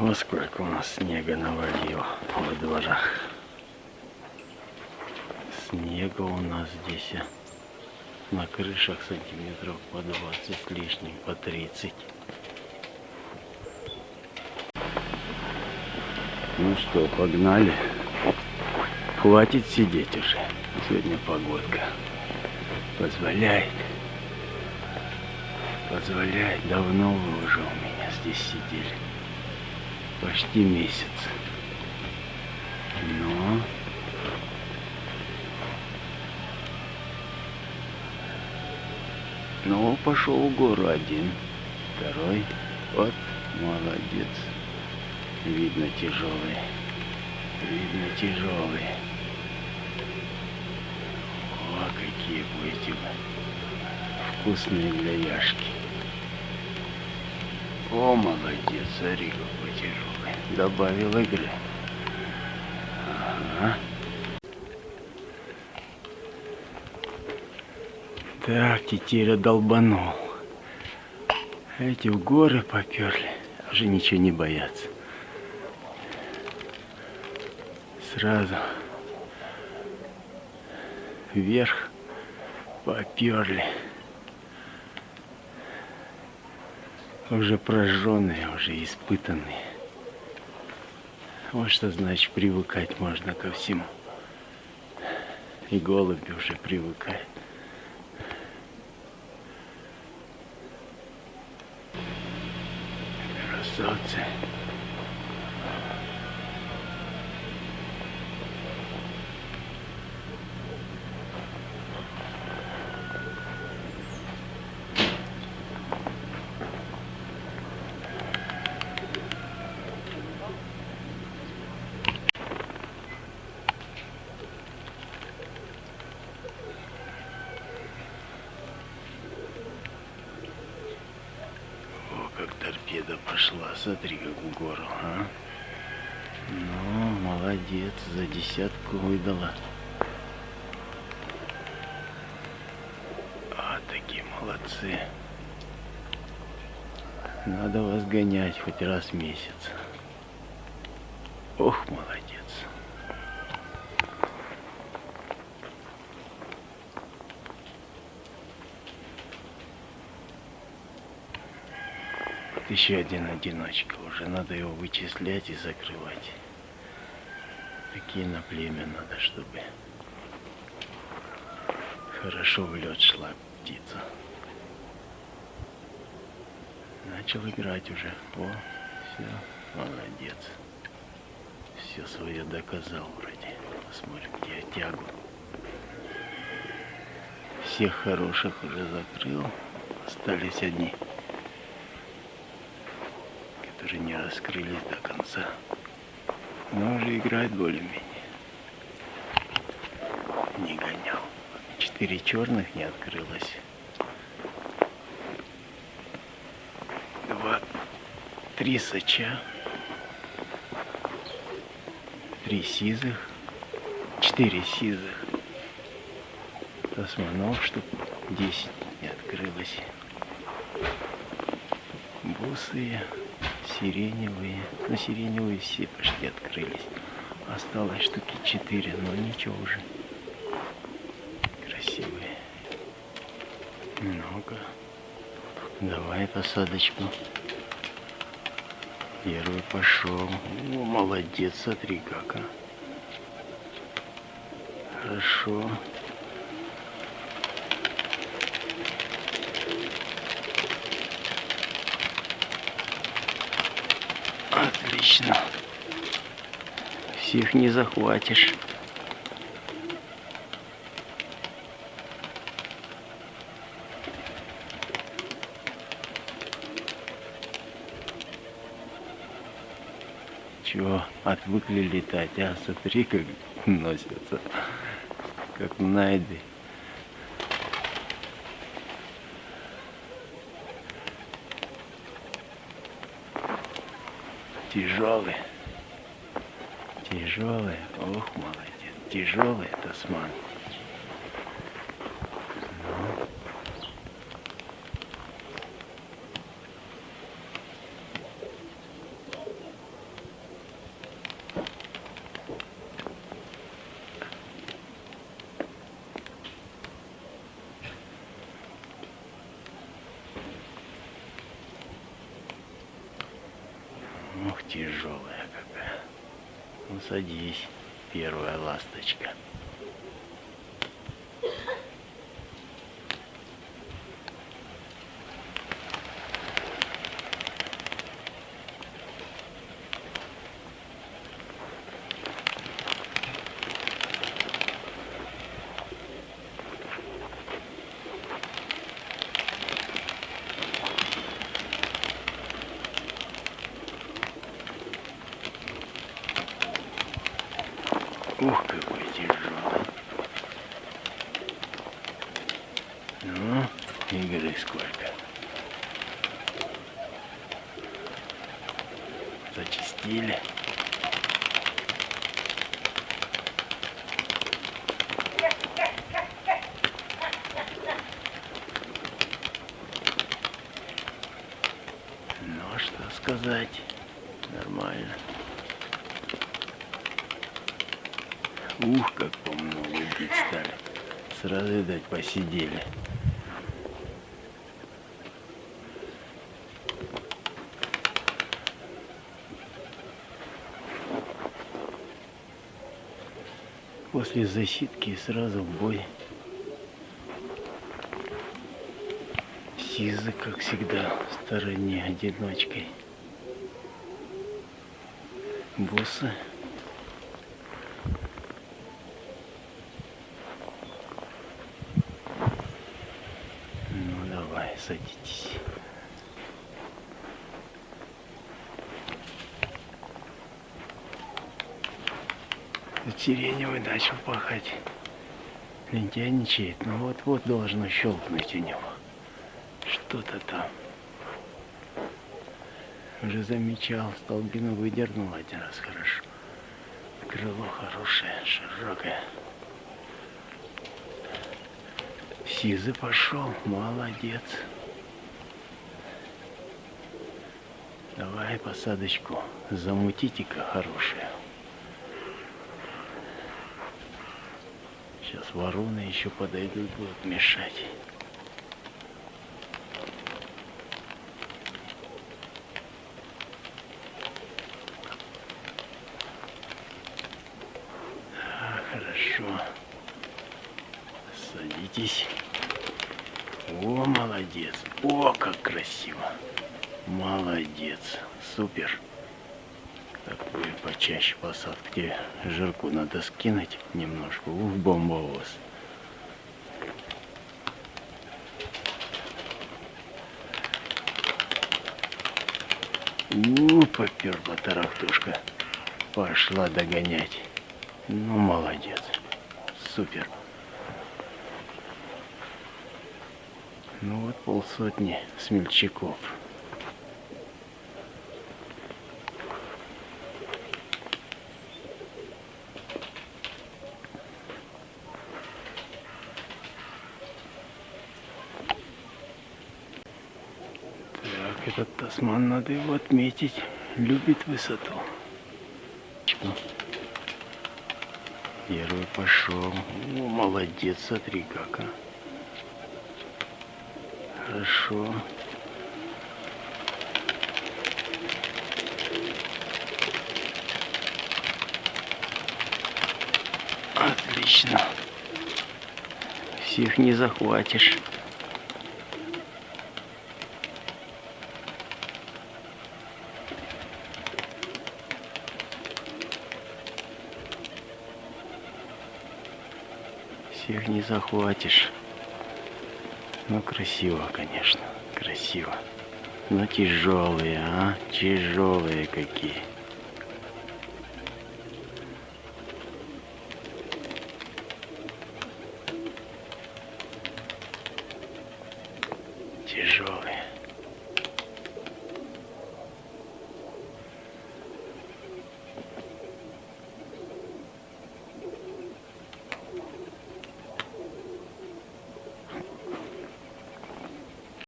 Вот сколько у нас снега навалило во дворах. Снега у нас здесь на крышах сантиметров по 20 с лишним, по 30. Ну что, погнали. Хватит сидеть уже. Сегодня погодка позволяет. Позволяет. Давно вы уже у меня здесь сидели. Почти месяц. Но Ну, пошел в гору один. Второй. Вот, молодец. Видно тяжелый. Видно тяжелый. О, какие будете. Вкусные для яшки. О, молодец, смотри, какой тяжелый. Добавил игры. Ага. Так, тетеря долбанул. Эти в горы поперли. Уже ничего не боятся. Сразу вверх поперли. Уже прожженные, уже испытанные. Вот что значит привыкать можно ко всему. И голуби уже привыкают. Красавцы. О, как торпеда пошла. Смотри, как в гору, а. Ну, молодец, за десятку выдала. А, такие молодцы. Надо вас гонять хоть раз в месяц. Ох, молодец. Вот еще один одиночка. Уже надо его вычислять и закрывать. Такие на племя надо, чтобы хорошо в лед шла птица. Начал играть уже. О, все, молодец. Все свое доказал вроде. Посмотрим, где тягу. Всех хороших уже закрыл. Остались одни которые не раскрылись до конца. Но уже играет более-менее. Не гонял. Четыре черных не открылось. Два, три сача. Три сизых. Четыре сизых. Османов штук десять не открылось. Бусые сиреневые. Ну, сиреневые все почти открылись. Осталось штуки четыре, но ничего уже. Красивые. Много. Давай посадочку. Первый пошел. О, молодец, смотри как, а. Хорошо. Отлично. Всех не захватишь. Чего, отвыкли летать, а? Смотри, как носятся, как найды. Тяжелый. Тяжелый. Ох, молодец. Тяжелый тасман. Ну. Тяжелая какая. Ну садись, первая ласточка. Ух, какой тяжелый. Ну, игры сколько. Зачистили. Ну, а что сказать, нормально. Ух, как помню, бить стали. Сразу, видать, посидели. После засидки сразу в бой. Сизы, как всегда, в стороне одиночкой. Боссы Ну садитесь. Сиреневый начал пахать. Лентяйничает. Ну вот-вот должно щелкнуть у него. Что-то там. Уже замечал, столбину выдернул один раз хорошо. Крыло хорошее, широкое. Сизы пошел, молодец. Давай посадочку замутите-ка хорошую. Сейчас вороны еще подойдут, будут мешать. А, хорошо. Садитесь. О, молодец. О, как красиво. Молодец. Супер. Такую почаще посадку. Тебе жирку надо скинуть немножко. Ух, бомба у вас. У, поперла тарахтушка. Пошла догонять. Ну, молодец. Супер. Ну вот полсотни смельчаков. Так, этот тасман надо его отметить. Любит высоту. Ну, Первый пошел. О, молодец, смотри как, а. Хорошо. Отлично. Всех не захватишь. Всех не захватишь. Ну, красиво, конечно. Красиво. Но тяжелые, а? Тяжелые какие. Тяжелые.